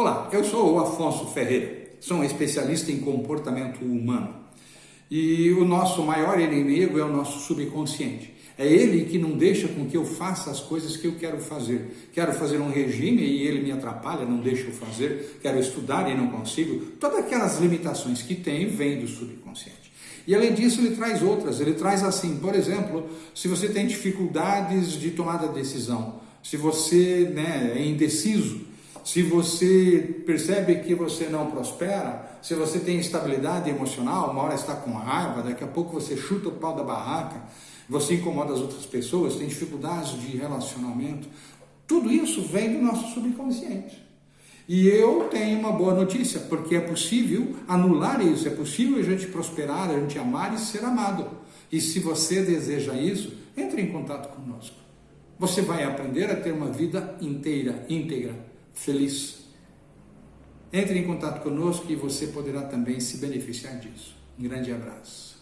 Olá, eu sou o Afonso Ferreira, sou um especialista em comportamento humano. E o nosso maior inimigo é o nosso subconsciente. É ele que não deixa com que eu faça as coisas que eu quero fazer. Quero fazer um regime e ele me atrapalha, não deixa eu fazer. Quero estudar e não consigo. Todas aquelas limitações que tem vêm do subconsciente. E além disso, ele traz outras. Ele traz assim, por exemplo, se você tem dificuldades de tomada de decisão, se você né, é indeciso, se você percebe que você não prospera, se você tem instabilidade emocional, uma hora está com raiva, daqui a pouco você chuta o pau da barraca, você incomoda as outras pessoas, tem dificuldades de relacionamento, tudo isso vem do nosso subconsciente. E eu tenho uma boa notícia, porque é possível anular isso, é possível a gente prosperar, a gente amar e ser amado. E se você deseja isso, entre em contato conosco. Você vai aprender a ter uma vida inteira, íntegra feliz. Entre em contato conosco e você poderá também se beneficiar disso. Um grande abraço.